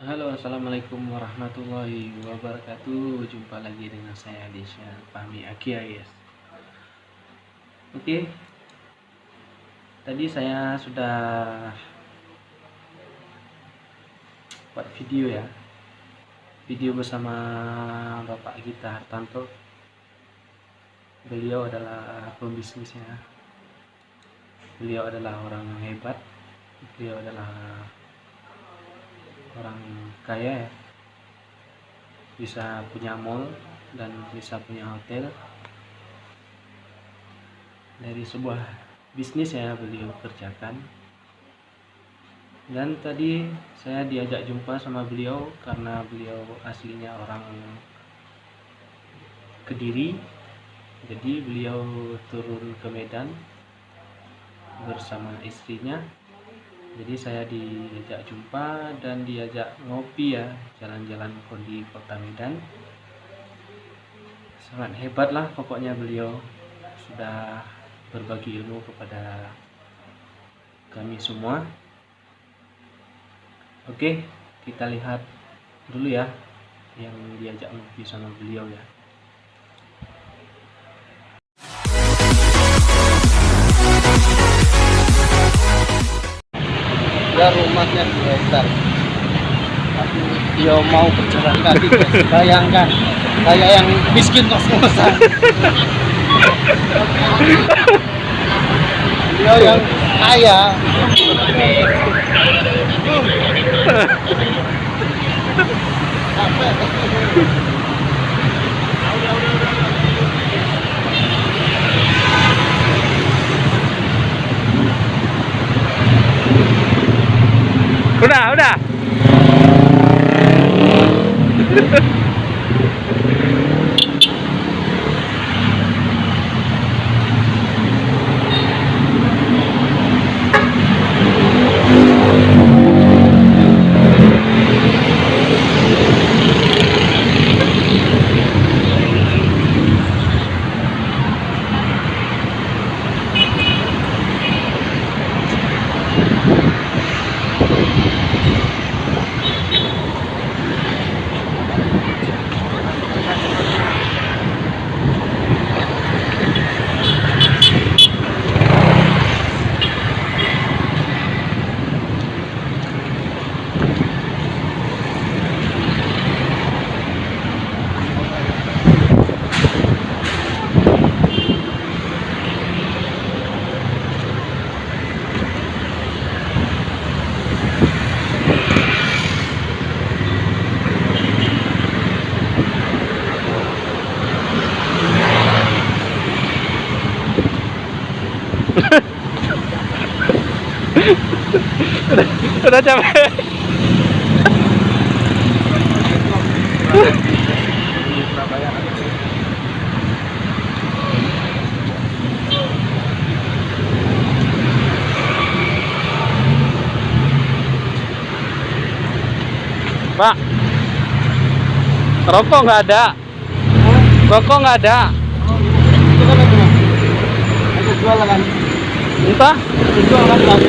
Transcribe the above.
Halo assalamualaikum warahmatullahi wabarakatuh. Jumpa lagi dengan saya Desya Fahmi Akia guys Oke. Tadi saya sudah Buat video ya. Video bersama Bapak Gita Hartanto. Beliau adalah pembisnisnya. Beliau adalah orang hebat. Beliau adalah orang kaya ya. Bisa punya mall dan bisa punya hotel. Dari sebuah bisnis ya beliau kerjakan. Dan tadi saya diajak jumpa sama beliau karena beliau aslinya orang Kediri. Jadi beliau turun ke Medan bersama istrinya jadi saya diajak jumpa dan diajak ngopi ya jalan-jalan di kota Medan. Sangat hebat lah pokoknya beliau. Sudah berbagi ilmu kepada kami semua. Oke kita lihat dulu ya yang diajak ngopi sama beliau ya dia rumahnya di hektar. Tapi dia mau berjalan kaki bayangkan saya yang miskin kos-kosan dia yang kaya Udah, udah. udah, capek. Pak, rokok nggak ada. Rokok nggak ada. Itu kan Entah. jualan kan